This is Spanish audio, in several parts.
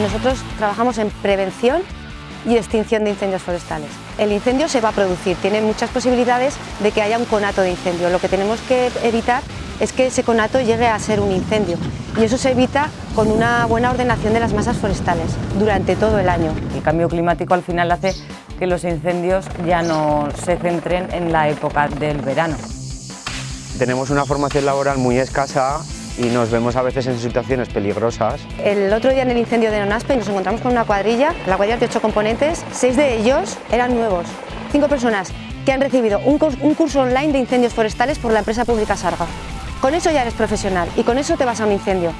nosotros trabajamos en prevención y extinción de incendios forestales. El incendio se va a producir, tiene muchas posibilidades de que haya un conato de incendio. Lo que tenemos que evitar es que ese conato llegue a ser un incendio y eso se evita con una buena ordenación de las masas forestales durante todo el año. El cambio climático al final hace que los incendios ya no se centren en la época del verano. Tenemos una formación laboral muy escasa y nos vemos a veces en situaciones peligrosas. El otro día en el incendio de Nonaspe nos encontramos con una cuadrilla, la cuadrilla de ocho componentes, seis de ellos eran nuevos, cinco personas que han recibido un, curso online de incendios forestales por la empresa pública Sarga. Con eso ya eres profesional y con eso te vas a un incendio.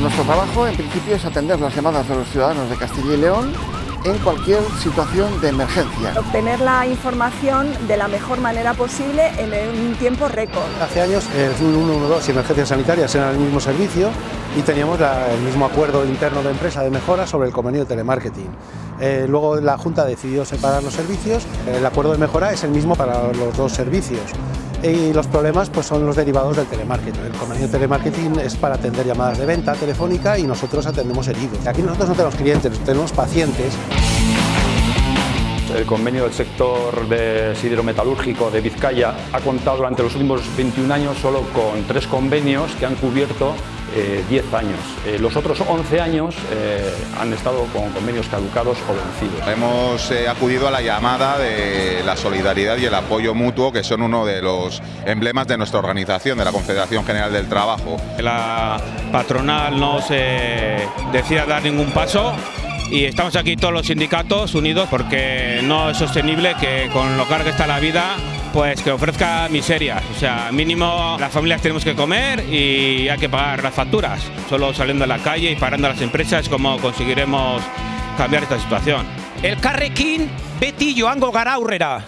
Nuestro trabajo en principio es atender las llamadas de los ciudadanos de Castilla y León en cualquier situación de emergencia. Obtener la información de la mejor manera posible en un tiempo récord. Hace años el 112 y emergencias sanitarias eran el mismo servicio y teníamos el mismo acuerdo interno de empresa de mejora sobre el convenio de telemarketing. Eh, luego la Junta decidió separar los servicios, el acuerdo de mejora es el mismo para los dos servicios y los problemas pues, son los derivados del telemarketing. El convenio de telemarketing es para atender llamadas de venta telefónica y nosotros atendemos heridos. Aquí nosotros no tenemos clientes, tenemos pacientes. El convenio del sector de siderometalúrgico de Vizcaya ha contado durante los últimos 21 años solo con tres convenios que han cubierto 10 eh, años. Eh, los otros 11 años eh, han estado con convenios caducados o vencidos. Hemos acudido a la llamada de la solidaridad y el apoyo mutuo, que son uno de los emblemas de nuestra organización, de la Confederación General del Trabajo. La patronal no se decida dar ningún paso y estamos aquí todos los sindicatos unidos porque no es sostenible que con lo caro que está la vida pues que ofrezca miserias, o sea, mínimo las familias tenemos que comer y hay que pagar las facturas. Solo saliendo a la calle y parando a las empresas como conseguiremos cambiar esta situación. El Carrequín beti joango gara aurrera.